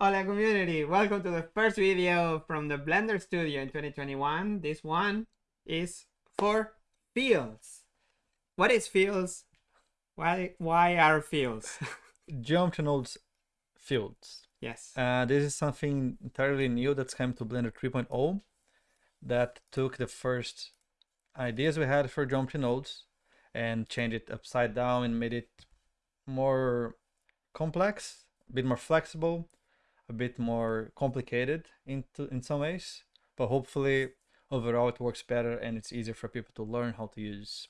Hola community, welcome to the first video from the Blender Studio in 2021. This one is for fields. What is fields? Why why are fields? Geometry nodes fields. yes. Uh, this is something entirely new that's come to Blender 3.0 that took the first ideas we had for geometry nodes and changed it upside down and made it more complex, a bit more flexible, a bit more complicated into in some ways, but hopefully overall it works better and it's easier for people to learn how to use.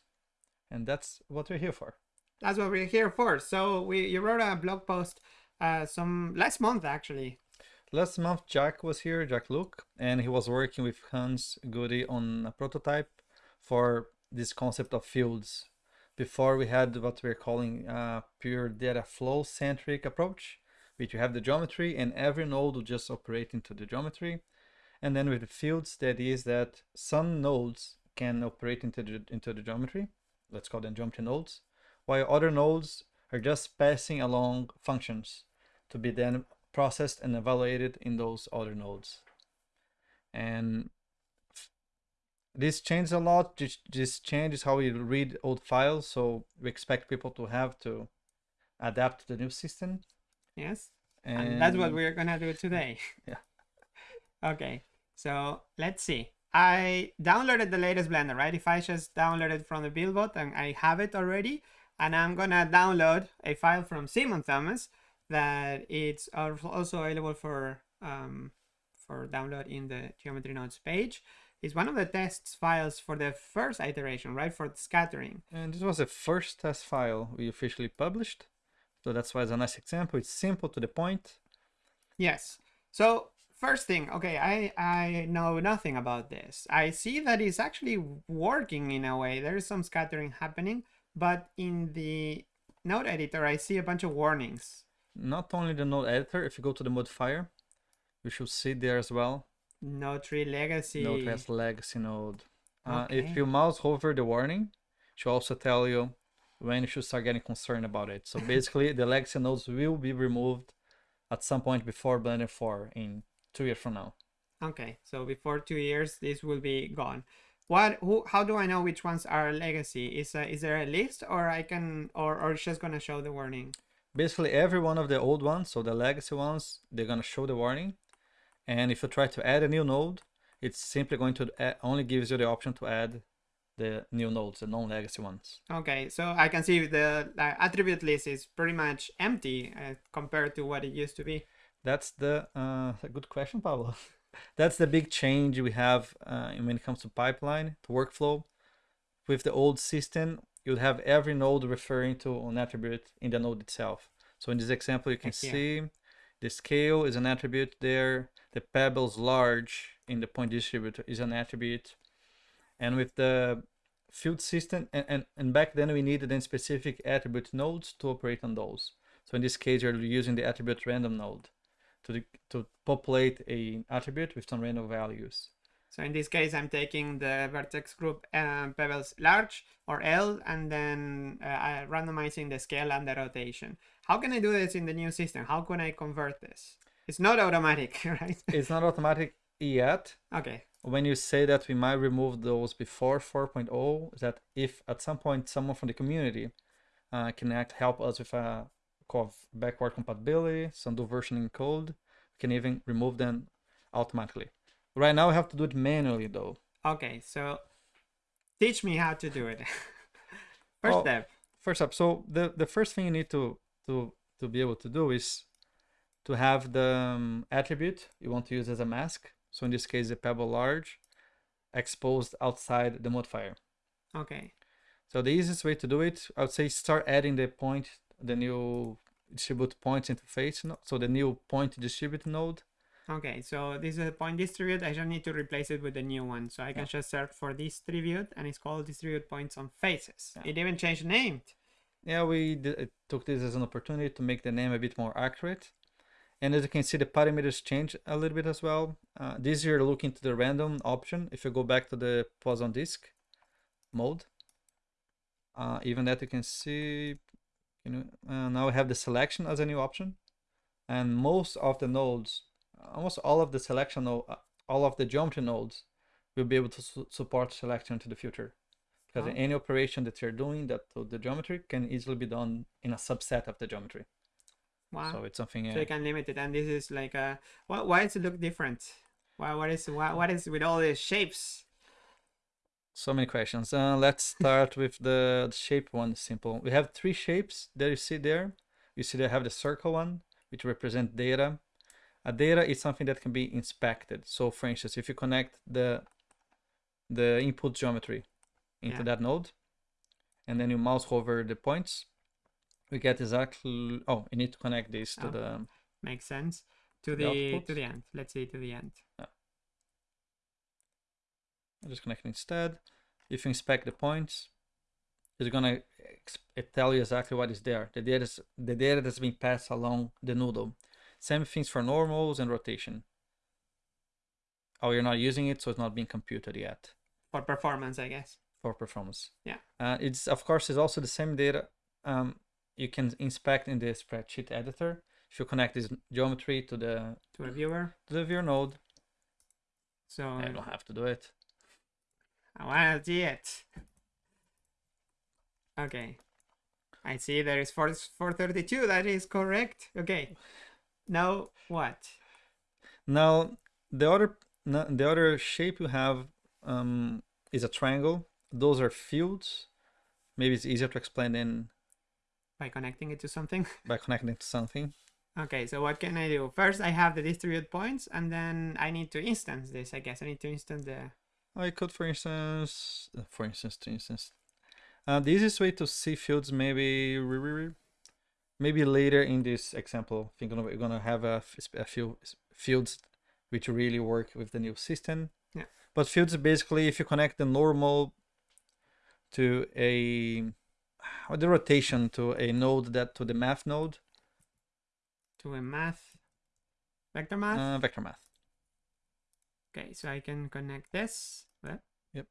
And that's what we're here for. That's what we're here for. So we you wrote a blog post uh, some last month actually. Last month Jack was here, Jacques Lucke, and he was working with Hans Goudey on a prototype for this concept of fields. Before we had what we're calling a pure data flow centric approach, which you have the geometry and every node will just operate into the geometry. And then with the fields, that is that some nodes can operate into the, into the geometry. Let's call them geometry nodes, while other nodes are just passing along functions to be then processed and evaluated in those other nodes. And this changes a lot. This, changes how we read old files. So we expect people to have to adapt to the new system. Yes. And, and that's what we're gonna do today. Yeah. okay. So let's see. I downloaded the latest Blender, right? If I just download it from the buildbot and I have it already, and I'm gonna download a file from Simon Thommes that it's also available for um, for download in the geometry nodes page is one of the test files for the first iteration, right? For the scattering. And this was the first test file we officially published. So that's why it's a nice example. It's simple to the point. Yes. So first thing, okay, I, I know nothing about this. I see that it's actually working in a way. There is some scattering happening, but in the node editor, I see a bunch of warnings. Not only the node editor, if you go to the modifier, you should see there as well. Node tree legacy. Node has legacy node. Uh, If you mouse over the warning, it should also tell you when you should start getting concerned about it. So basically, the legacy nodes will be removed at some point before Blender 4 in two years from now. Okay, so before two years, this will be gone. What? Who? How do I know which ones are legacy? Is a, is there a list, or I can, or or it's just gonna show the warning? Basically, every one of the old ones, so the legacy ones, they're gonna show the warning. And if you try to add a new node, it's simply going to uh, only gives you the option to add the new nodes, the non-legacy ones. Okay, so I can see the uh, attribute list is pretty much empty uh, compared to what it used to be. That's the uh, a good question, Pablo. That's the big change we have uh, when it comes to pipeline, to workflow. With the old system, you'd have every node referring to an attribute in the node itself. So in this example, you can see the scale is an attribute there. The pebbles large in the point distributor is an attribute. And with the field system, and, and, and back then we needed then specific attribute nodes to operate on those. So in this case, you're using the attribute random node to, to populate a attribute with some random values. So in this case, I'm taking the vertex group uh, pebbles large or L and then uh, randomizing the scale and the rotation. How can I do this in the new system? How can I convert this? It's not automatic, right? it's not automatic yet. Okay. When you say that we might remove those before 4.0, is that if at some point someone from the community uh, can act, help us with a call backward compatibility, some do versioning code, we can even remove them automatically. Right now, we have to do it manually, though. Okay, so teach me how to do it. first well, step. First step. So the the first thing you need to to to be able to do is to have the um, attribute you want to use as a mask. So in this case, the pebble large exposed outside the modifier. Okay. So the easiest way to do it, I would say start adding the point, the new distribute points interface. So the new point distribute node Okay, so this is a point distribute. I just need to replace it with a new one. So I can yeah. just search for distribute and it's called distribute points on faces. Yeah. It even changed the name. Yeah, we took this as an opportunity to make the name a bit more accurate. And as you can see, the parameters change a little bit as well. Uh, this you're looking to the random option. If you go back to the Poisson disk mode, uh, even that you can see, you know, uh, now we have the selection as a new option. and most of the nodes, almost all of the selection uh, all of the geometry nodes will be able to su support selection into the future. Because Oh. any operation that you're doing that to the geometry can easily be done in a subset of the geometry. Wow. So it's something. So Uh, you can limit it, and this is like a. Why, why does it look different? Why, what is why, what is with all these shapes? So many questions. Uh, let's start with the, the shape one. Simple. We have three shapes that you see there. You see they have the circle one, which represent data. A data is something that can be inspected. So, for instance, if you connect the the input geometry into Yeah. that node, and then you mouse over the points, we get exactly. Oh, you need to connect this to Oh. the. Makes sense. To The the, to the end. Let's say to the end. I'll just connect instead. If you inspect the points, it's gonna it tell you exactly what is there. The data, is- the data that's been passed along the noodle. Same things for normals and rotation. Oh, you're not using it, so it's not being computed yet For performance, I guess. for performance. Yeah. Uh, it's of course it's also the same data. Um, you can inspect in the spreadsheet editor. If you connect this geometry to the To a viewer. to the viewer node, So I don't have to do it. I want to see it. Okay. I see there is 4, 432. That is correct. Okay. Now what? Now the other the other shape you have um, is a triangle. Those are fields. Maybe it's easier to explain than By connecting it to something? by connecting to something. Okay, so what can I do? First, I have the distribute points, and then I need to instance this, I guess. I need to instance the... I could, for instance, uh, for instance, to instance, uh, the easiest way to see fields maybe maybe later in this example. I think we're gonna have a, a few fields which really work with the new system. Yeah. But fields basically, if you connect the normal to a the rotation to a node that to the math node, To a math... Vector math? uh, vector math, okay, so I can connect this Yep.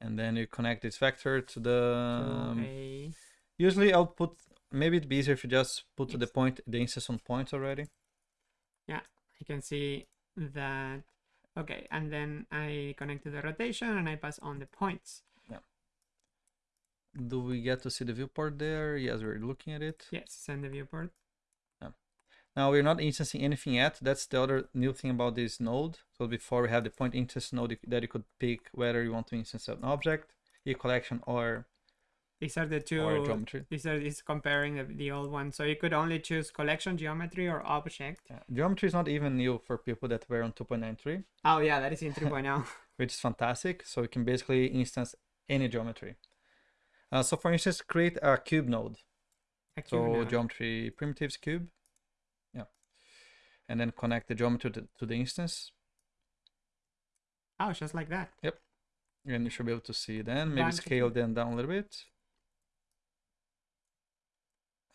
and then you connect this vector to the. to um, a... Usually I'll put, maybe it'd be easier if you just put the point, the instance on points already. Yeah, you can see that... Okay, and then I connect to the rotation, and I pass on the points. Do we get to see the viewport there? Yes, we're looking at it. Yes, send the viewport. Now we're not instancing anything yet. That's the other new thing about this node. So before we have the point instance node that you could pick whether you want to instance an object, e collection or These are the two... or geometry. These are this comparing the, the old one. So you could only choose collection, geometry, or object. Yeah. Geometry is not even new for people that were on 2.93, Oh yeah, that is in 3.0. which is fantastic. So you can basically instance any geometry. Uh, so for instance, create a cube node. A cube So node. geometry primitives cube. Yeah. And then connect the geometry to, the, to the instance. Oh, just like that. Yep. And you should be able to see then. Maybe scale them down a little bit.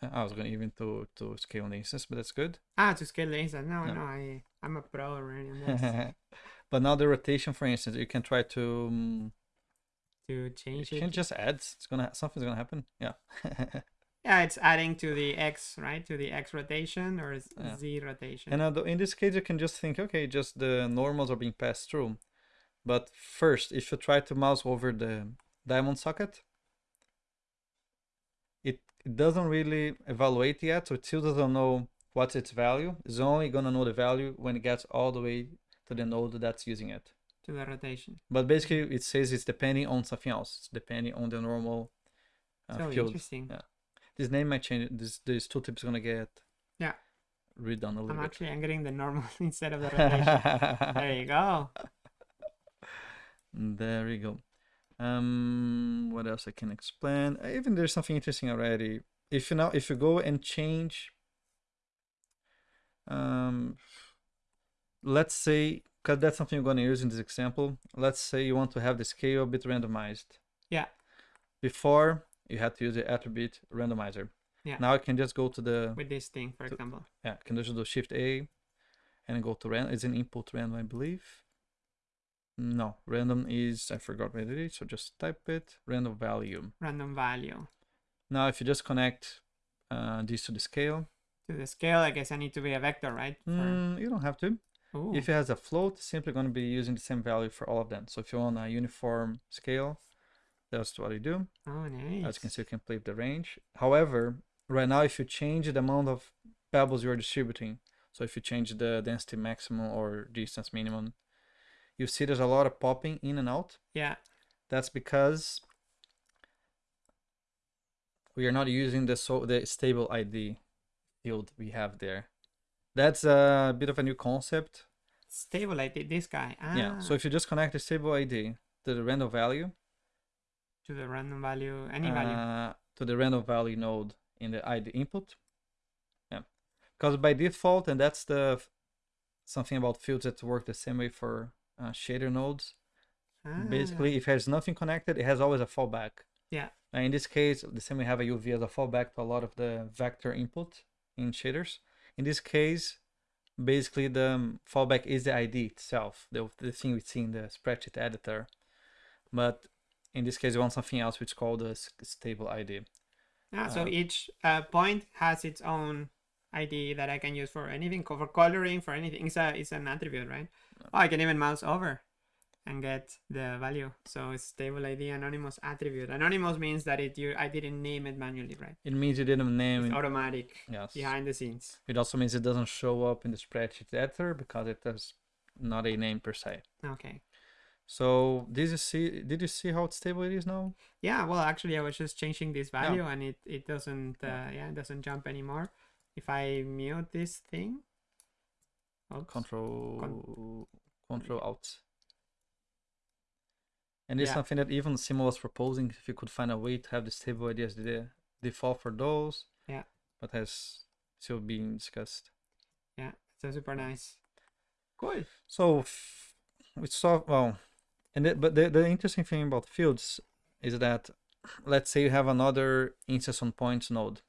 Uh, I was going to even to, to scale the instance, but that's good. Ah, to scale the instance. No, Yeah. no, I I'm a pro already but now the rotation, for instance, you can try to um, to you change can it. just add. It's gonna something's gonna happen. Yeah. Yeah, it's adding to the x, right? To the x rotation or z Yeah. z rotation. and uh, in this case, you can just think, okay, just the normals are being passed through. But first, if you try to mouse over the diamond socket, it, it doesn't really evaluate yet, so it still doesn't know what's its value. It's only gonna know the value when it gets all the way to the node that's using it. To the rotation. But basically, it says it's depending on something else. It's depending on the normal uh, so field. interesting. yeah. This name might change. This this tooltip is gonna get Yeah. redone a little I'm bit. actually I'm getting the normal instead of the rotation. there you go. There we go. Um, what else I can explain? Uh, Even there's something interesting already. If you now, if you go and change, um, let's say, because that's something you're going to use in this example. Let's say you want to have the scale a bit randomized. Yeah. Before you had to use the attribute randomizer. Yeah. Now I can just go to the With this thing, for To- example. yeah, can just do Shift A, and go to random. It's an input random, I believe. No, random is I forgot what it is, so just type it. Random value. Random value. Now, if you just connect uh, this to the scale, To the scale, I guess I need to be a vector, right? For- Mm, you don't have to. Ooh. If it has a float, it's simply going to be using the same value for all of them. So if you want a uniform scale, that's what you do. oh, nice. As you can see, you can play with the range. However, right now, if you change the amount of pebbles you're distributing, so if you change the density maximum or distance minimum, you see there's a lot of popping in and out. Yeah. That's because we are not using the so the stable ID field we have there. That's a bit of a new concept. Stable thi- this guy. Ah, Yeah. So if you just connect the stable ID to the random value, to the random value, any value. uh, to the random value node in the ID input. Yeah. Because by default, and that's the something about fields that work the same way for uh, shader nodes. Ah, Basically, if there's nothing connected, it has always a fallback. Yeah. Uh, in this case, the same we have a UV as a fallback to a lot of the vector input in shaders. In this case, basically the um, fallback is the ID itself, the, the thing we see in the spreadsheet editor. But in this case, we want something else which is called a stable ID. Ah, so uh, each uh, point has its own ID that I can use for anything, for coloring, for anything. It's a it's an attribute, right? Oh, I can even mouse over and get the value. So it's stable ID anonymous attribute. Anonymous means that it you I didn't name it manually, right? It means you didn't name It's it. automatic Yes. behind the scenes. It also means it doesn't show up in the spreadsheet editor because it has not a name per se. Okay. So did you see? Did you see how stable it is now? Yeah, well, actually, I was just changing this Yeah. value, and it it doesn't uh, Yeah. yeah it doesn't jump anymore. If I mute this thing, oops. Control Control Alt. And it's Yeah. something that even Simo was proposing if you could find a way to have the stable ID as the default for those. Yeah. But has still being discussed. yeah, so super nice. Cool. So we saw well, and the, but the the interesting thing about fields is that let's say you have another instance on points node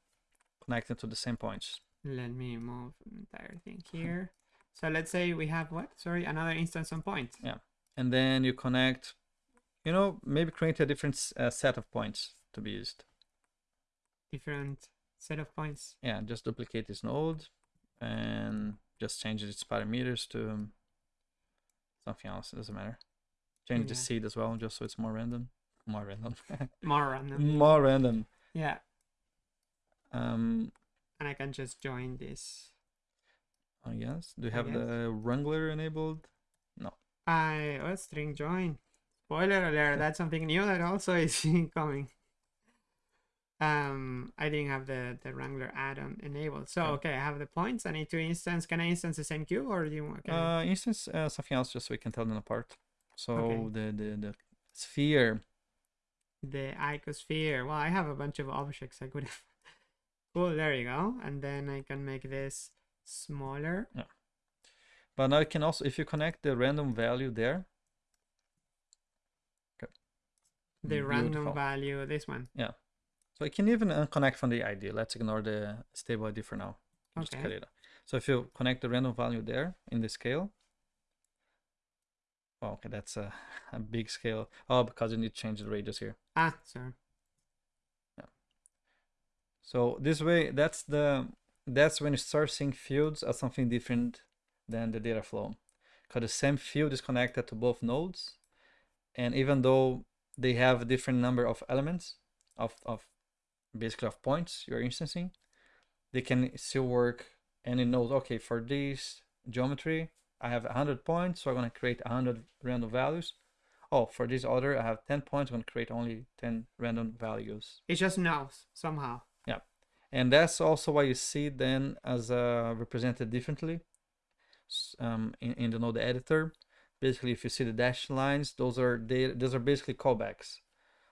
connected to the same points. Let me move the entire thing here. So let's say we have what? Sorry, another instance on points. Yeah. And then you connect, you know, maybe create a different uh, set of points to be used. Different set of points. Yeah, just duplicate this node and just change its parameters to um, something else. It doesn't matter. Change the seed as well, just so it's more random. More random. More random. more random. Yeah, Um, and I can just join this. oh yes. Do you I have the Wrangler enabled? No. I oh string join. Spoiler alert, that's something new that also is coming. Um, I didn't have the the Wrangler add-on enabled. So Okay. okay, I have the points. I need to instance. Can I instance the same queue or do you want? Uh, instance uh, something else just so we can tell them apart. So Okay. the, the the sphere. the icosphere. Well, I have a bunch of objects I could have. cool, there you go. And then I can make this smaller. Yeah. But now you can also if you connect the random value there. The random value, this one. Yeah. So you can even unconnect from the ID. Let's ignore the stable ID for now. Just cut it. So if you connect the random value there in the scale. Oh, okay, that's a, a big scale. Oh, because you need to change the radius here. Ah, sorry. So this way, that's the that's when you start seeing fields as something different than the data flow. Because the same field is connected to both nodes, and even though they have a different number of elements of, of basically of points you're instancing, they can still work and it knows okay for this geometry I have 100 points, so I'm gonna create 100 random values. Oh, for this other I have 10 points, I'm gonna create only 10 random values. It just knows somehow. Yeah. And that's also why you see then as uh, represented differently um, in, in the node editor basically if you see the dashed lines those are data those are basically callbacks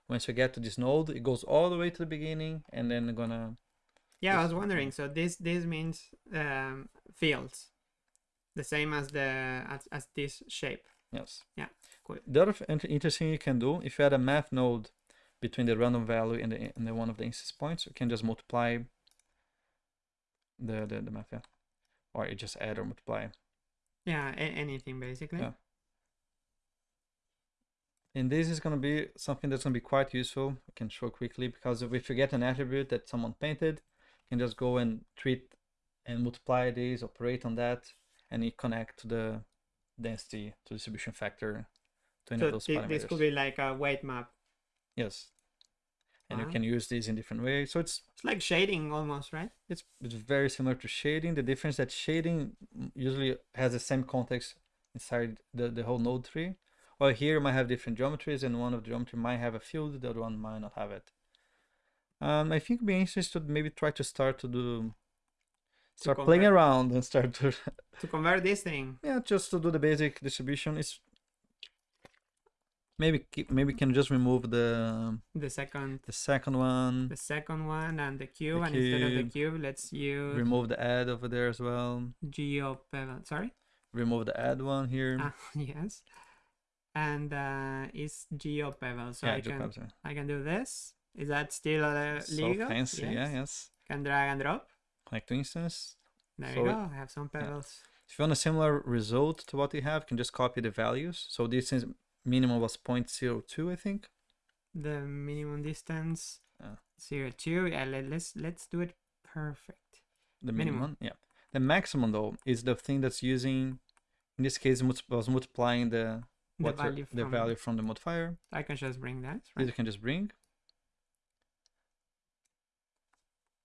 once you get to this node it goes all the way to the beginning and then gonna Yeah, I was wondering. So this this means um, fields, the same as the as, as this shape. yes Yeah, cool. the other interesting you can do if you add a math node between the random value and the, and the one of the instance points you can just multiply the the, the math yeah. or you just add or multiply Yeah, anything basically. Yeah. And this is going to be something that's going to be quite useful. I can show quickly because if you get an attribute that someone painted, you can just go and treat and multiply these, operate on that, and you connect to the density to distribution factor to any So of those parameters. this could be like a weight map. Yes. And you ah. can use these in different ways. So it's It's like shading almost, right? it's it's very similar to shading. The difference that shading usually has the same context inside the, the whole node tree. Or here might have different geometries and one of the geometry might have a field, the other one might not have it. Um, I think be interesting to maybe try to start to do start playing around and start to To convert this thing. yeah just to do the basic distribution. It's maybe maybe can just remove the The second the second one, the second one and the cube and instead of the cube. cube let's use remove the add over there as well, geo sorry remove the add one here. ah, yes and uh it's geo pebble so yeah, i can i can do this is that still uh, So legal fancy, yeah, yes. can drag and drop Connect to instance. there So you go i have some pebbles If you want a similar result to what you have, you can just copy the values. So this is minimum was 0.02, I think. the minimum distance zero two yeah let, let's let's do it perfect The Minimum. minimum, yeah. The maximum though is the thing that's using. In this case, was multiplying the the value the from value from the modifier. i can just bring that right you can just bring.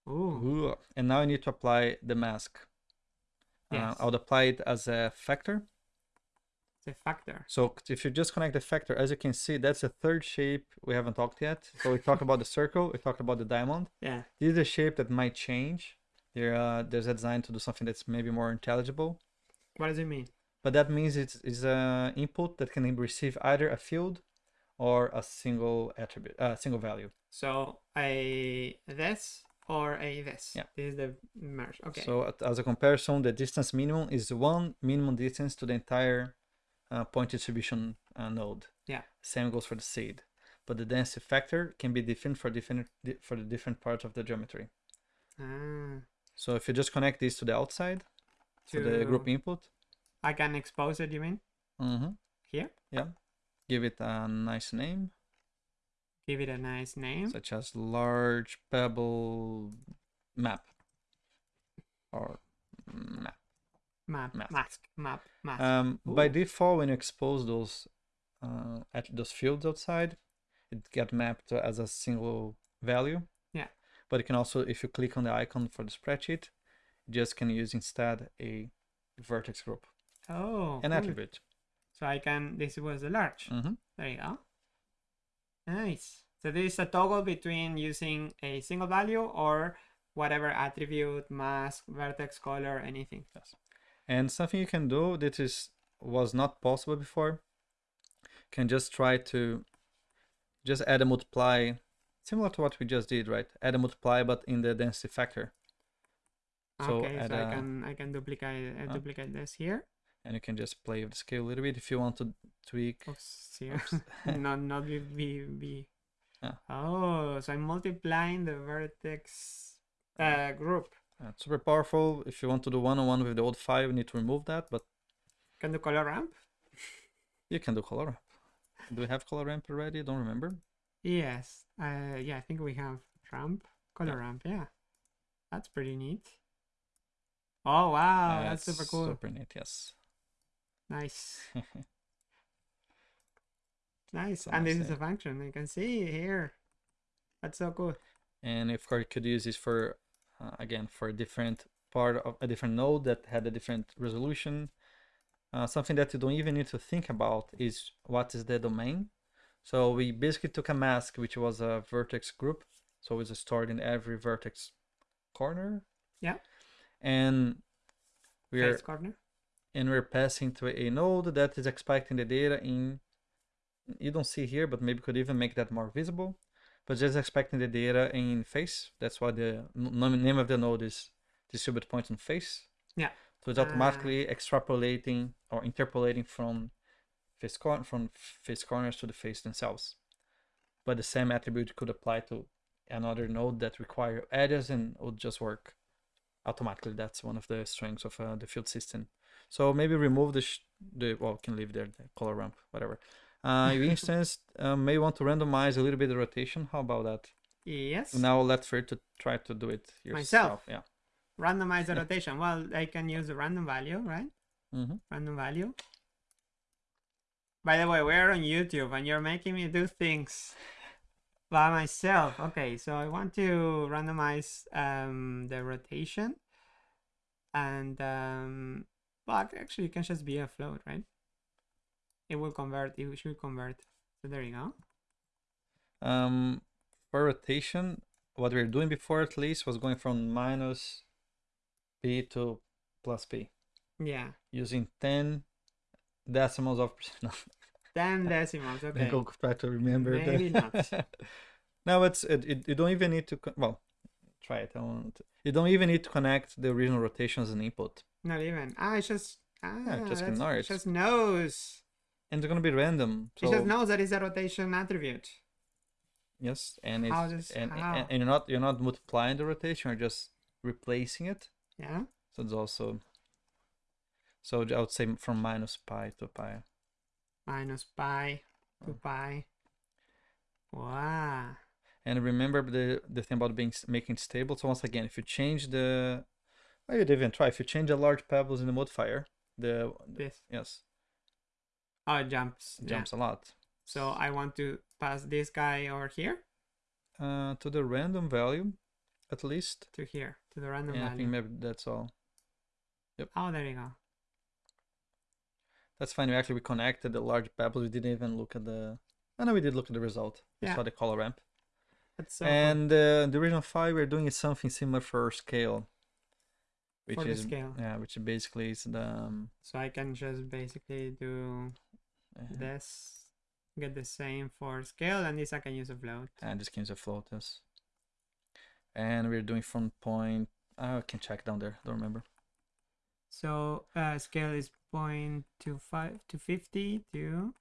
Ooh. Ooh, And now I need to apply the mask. Uh, I would apply it as a factor. it's a factor So if you just connect the factor, as you can see, that's the third shape we haven't talked yet. So we talked about the circle, we talked about the diamond. yeah This is a shape that might change. There, uh, there's a design to do something that's maybe more intelligible. what does it mean But that means it's, it's an input that can receive either a field or a single attribute, a uh, single value. So a this or a this. Yeah. This is the merge. Okay. So as a comparison, the distance minimum is one minimum distance to the entire uh, point distribution uh, node. Yeah. Same goes for the seed. But the density factor can be different for different for the different parts of the geometry. ah, So if you just connect this to the outside, to the group input, I can expose it. You mean mhm, here? Yeah. Give it a nice name, Give it a nice name. such as large pebble map or map. map, map. mask, map, mask. Um, by default, when you expose those uh, at those fields outside, it get mapped as a single value. Yeah. But you can also, if you click on the icon for the spreadsheet, just can use instead a vertex group, oh, an cool. attribute. So I can. This was the large. hmm There you go. Nice. So this is a toggle between using a single value or whatever attribute, mask, vertex, color, anything. Yes. And something you can do that is was not possible before, can just try to just add a multiply, similar to what we just did, right? Add a multiply, but in the density factor. So okay, so I a- can I can duplicate uh, duplicate this here. And you can just play with the scale a little bit if you want to tweak. Here. Oops. not not be be, be. Ah. Oh, so I'm multiplying the vertex uh, group. Uh, super powerful. If you want to do one-on-one with the old file, you need to remove that, but Can do color ramp? you can do color ramp. Do we have color ramp already? Don't remember. Yes. Uh, yeah, I think we have ramp, color ramp. Yeah, that's pretty neat. Oh wow, that's super cool. Super neat, yes. Nice, nice. So and nice this is a function. You can see here. That's so cool. and of course, you could use this for, uh, again, for a different part of a different node that had a different resolution. Uh, something that you don't even need to think about is what is the domain. So we basically took a mask, which was a vertex group. So it's stored in every vertex corner. Yeah. And we're Face corner. And we're passing to a node that is expecting the data in you don't see here but maybe could even make that more visible but just expecting the data in face. That's why the name of the node is distribute point on face. Yeah. so it's automatically extrapolating or interpolating from face cor- from face corners to the face themselves. But the same attribute could apply to another node that require edges and would just work automatically. That's one of the strengths of uh, the field system so maybe remove the sh- the well can leave there the color ramp whatever uh you instance uh, may want to randomize a little bit the rotation how about that Yes. now let Fer to try to do it yourself Myself? yeah randomize the rotation. Well, I can use a random value, right? Mm-hmm. Random value. By the way, we're on YouTube and you're making me do things by myself. Okay, so I want to randomize um, the rotation. And, um, but actually it can just be a float, right? It will convert, it should convert. So there you go. Um, for rotation, what we were doing before at least was going from minus p to plus p Yeah, using 10 decimals of no, 10 decimals, Okay. I okay. go try to remember Maybe not. no it's it, it, you don't even need to well try it I won't. you don't even need to connect the original rotation as an input Not even. Ah, it's just, ah, just that's- ignore it just knows. and it's going to be random so It just knows that it's a rotation attribute. yes and it's does- and, and, and you're not you're not multiplying the rotation you're just replacing it Yeah. So it's also so I would say from minus pi to pi. Minus pi to Oh. pi. Wow. And remember the the thing about being making stable. So once again, if you change the, well, you'd even try. If you change the large pebbles in the modifier, the This. yes Oh, it jumps. it yeah. jumps a lot. So I want to pass this guy over here Uh, to the random value, at least. to here to the random And I think maybe that's all. Yep. Oh, there you go. That's fine. We actually we connected the large pebbles. We didn't even look at the. I know we did look at the result. We Yeah. saw the color ramp. So and uh, the original five we're doing is something similar for scale which For the is scale. yeah which basically is the um, So I can just basically do uh, this, get the same for scale, and this I can use a float. and this can use a float yes and we're doing from point I can check down there don't remember So uh, scale is point two five to fifty to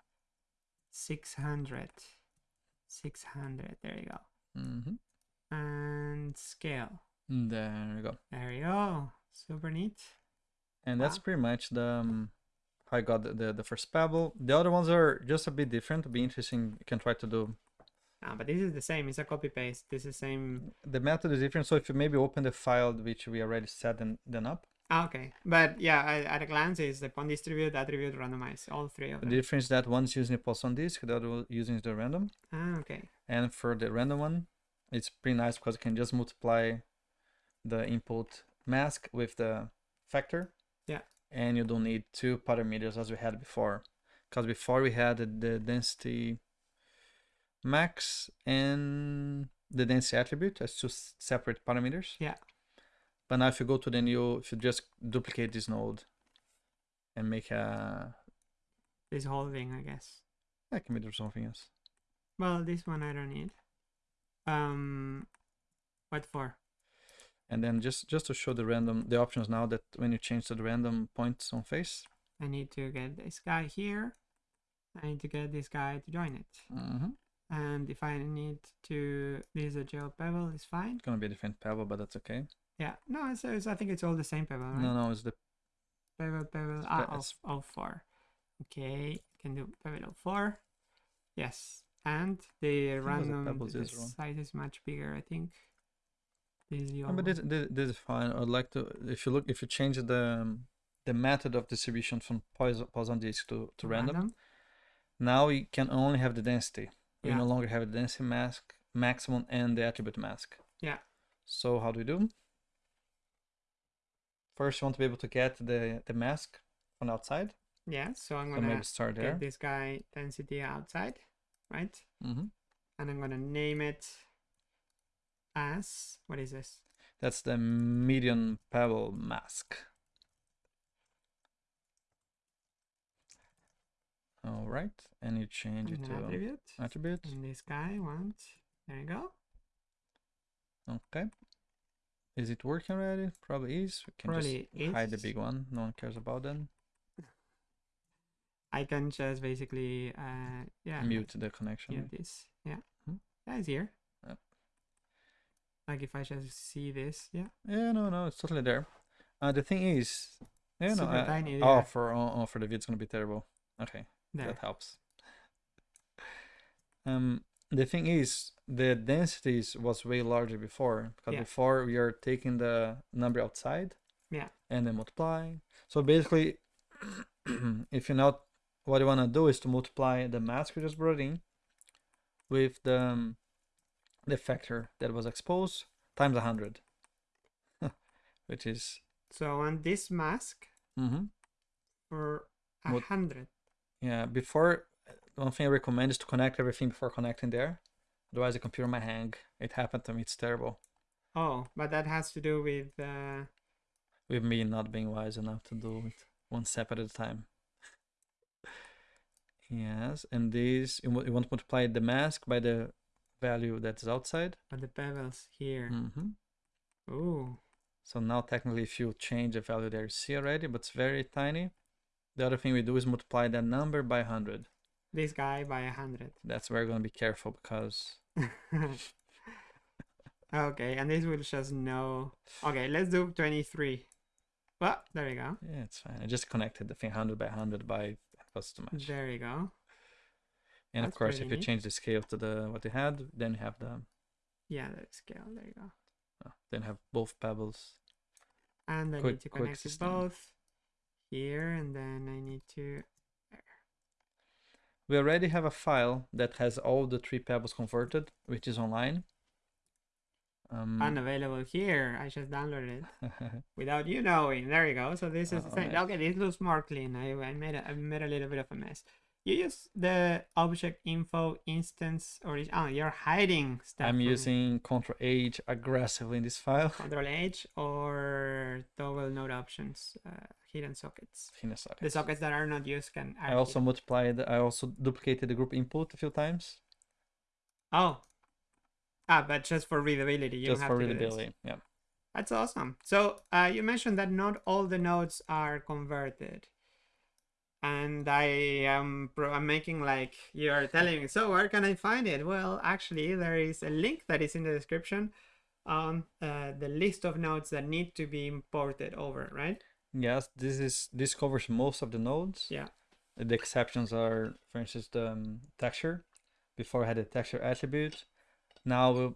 six hundred. Six hundred. There you go. Mm-hmm. And scale. there we go There you go. Super neat. and that's Wow. pretty much the um, how I got the, the, the first pebble the other ones are just a bit different It'll be interesting you can try to do Ah, but this is the same. It's a copy paste. This is the same. the method is different so if you maybe open the file which we already set and then up okay. But yeah, at a glance, is the point distribute, attribute, randomize. All three of them. the difference is that one's using the Poisson disk the other using the random Ah, okay. And for the random one, it's pretty nice because you can just multiply the input mask with the factor. Yeah. And you don't need two parameters as we had before. Because before we had the density max and the density attribute as two separate parameters. Yeah. But now if you go to the new, if you just duplicate this node and make a, This whole thing, I guess. I can be do something else. Well, this one I don't need. Um, what for? And then just just to show the random the options now that when you change to the random points on face, I need to get this guy here. I need to get this guy to join it. mm And if I need to, this is a gel pebble, it's fine. it's gonna be a different pebble, but that's okay. Yeah, no, it's, it's I think it's all the same pebble, right? No, no, it's the Pebble, pebble, ah, of, it's- four. Okay, can do pebble of four. Yes, and the the random pebbles the size is much bigger. I think. This is the no, but this, this this is fine. I'd like to if you look if you change the um, the method of distribution from Poisson disk to, to random, now you can only have the density. You Yeah. no longer have the density mask maximum and the attribute mask. Yeah. So how do we do? First, you want to be able to get the the mask from outside. Yeah, so I'm gonna maybe start there. get this guy density outside, right? hmm And I'm gonna name it as what is this? That's the median pebble mask. All right, and you change it to attribute. attribute. And this guy wants. There you go. Okay. Is it working already? Probably is. We can Probably just hide the big one. No one cares about them. I can just basically uh yeah Mute the connection. mute this. Yeah. Mhm. Yeah, it's here. Yep. Like if I just see this, yeah. Yeah, no, no, it's totally there. Uh, the thing is, yeah, no, I- tiny, oh, yeah. for oh, oh, for the video, it's gonna be terrible. Okay, There. that helps. Um, the thing is the densities was way larger before because Yeah. before we are taking the number outside Yeah. and then multiplying so basically if you know what you want to do is to multiply the mask we just brought in with the um, the factor that was exposed times 100 which is So on this mask mhm. for a hundred. yeah before one thing i recommend is to connect everything before connecting there otherwise the computer might hang it happened to me it's terrible Oh, but that has to do with uh, with me not being wise enough to do it one step at a time. Yes, and this you, wa- you want to multiply the mask by the value that's outside. but the pebbles here. hmm Ooh. So now technically if you change the value there, you see already, but it's very tiny. The other thing we do is multiply that number by 100. This guy by a hundred. That's where you're going to be careful because okay, and this will just know. Okay, let's do 23. Well, there you go. yeah, it's fine. I just connected the thing 100 by 100 by it was too much. There you go. And of course, if you neat. change the scale to the what you had, then you have the Yeah, the scale. There you go. uh, then have both pebbles. And I Quick- need to connect both here, and then I need to. We already have a file that has all the three pebbles converted, which is online. Um, Unavailable here. I just downloaded it without you knowing. There you go. So this is the same. thing. nice. Okay, this looks more clean. I, I made a, I made a little bit of a mess. You use the object info instance or oh you're hiding stuff. I'm using Ctrl H aggressively in this file. Control H or toggle node options, uh, hidden sockets. Hidden sockets. The sockets that are not used can. I also hidden. multiplied. I also duplicated the group input a few times, Oh. Ah, but just for readability. You just for have to do this. readability. Yeah. That's awesome. So uh, you mentioned that not all the nodes are converted. And I am I'm making like you are telling me, so where can I find it? Well, actually, there is a link that is in the description on uh, the list of nodes that need to be imported over, right? Yes, this is this covers most of the nodes. Yeah. The exceptions are, for instance, the um, texture. Before I had a texture attribute. Now we'll,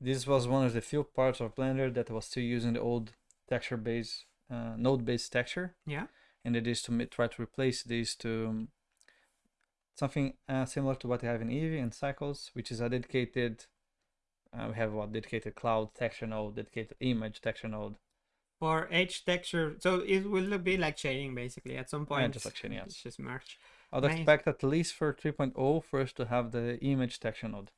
this was one of the few parts of Blender that was still using the old texture based uh, node based texture. Yeah. And it is to try to replace these to um, something uh, similar to what you have in Eevee and Cycles, which is a dedicated. Uh, we have what dedicated cloud texture node, dedicated image texture node. For H texture, so it will be like shading basically at some point. just like shading, yes. It's just merge. I'd Nice. expect at least for 3.0 for us to have the image texture node.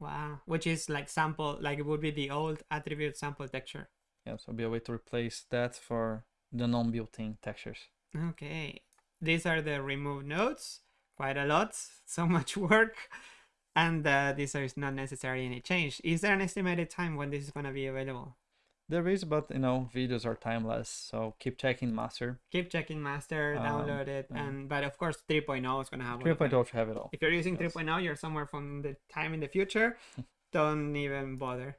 Wow, which is like sample, like it would be the old attribute sample texture. Yeah, so be a way to replace that for the non-built-in textures. Okay, these are the removed nodes. Quite a lot, so much work, and uh, these are not necessarily any change. Is there an estimated time when this is gonna be available? There is, but you know, videos are timeless, so keep checking master. Keep checking master, Um, download it, yeah. and but of course 3.0 is gonna have. all of 3.0 them. should have it all. If you're using Yes. 3.0, you're somewhere from the time in the future. don't even bother.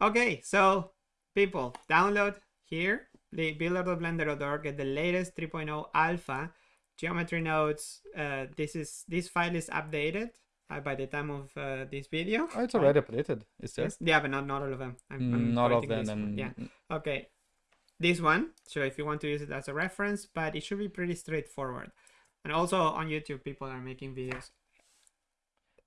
Okay, so people, download here the builder.blender.org get the latest 3.0 alpha geometry nodes. Uh, this is this file is updated uh, by the time of uh, this video. Oh, it's already updated. Is there? Yes? Yeah, but not not all of them. I'm, I'm Mm, Not of them. And Yeah. Okay. This one. So if you want to use it as a reference, but it should be pretty straightforward. And also on YouTube, people are making videos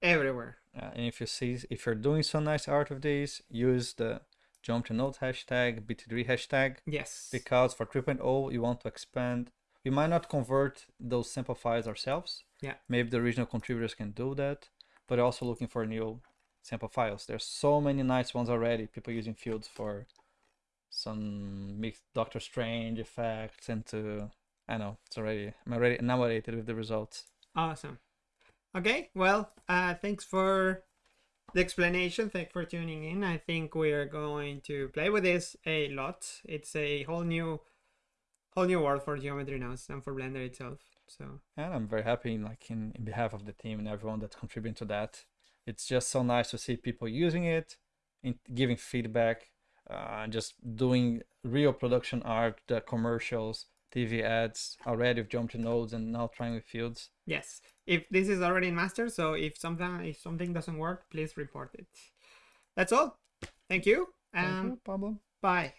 everywhere. Uh, and if you see, if you're doing some nice art of these, use the jump to node hashtag, BT3 hashtag, Yes. because for 3.0 you want to expand. We might not convert those sample files ourselves. Yeah. Maybe the original contributors can do that, but also looking for new sample files. There's so many nice ones already. People using fields for some mixed Doctor Strange effects and to I know it's already I'm already enamored with the results. Awesome. Okay, well, uh, thanks for the explanation. Thanks for tuning in. I think we are going to play with this a lot. It's a whole new, whole new world for geometry now and for Blender itself. So And I'm very happy, like in, in behalf of the team and everyone that's contributing to that. It's just so nice to see people using it, in, giving feedback, uh, just doing real production art, the commercials, TV ads already have with geometry nodes and now trying with fields. Yes. If this is already in master, so if something if something doesn't work, please report it. That's all. Thank you. Thank you, Pablo. bye.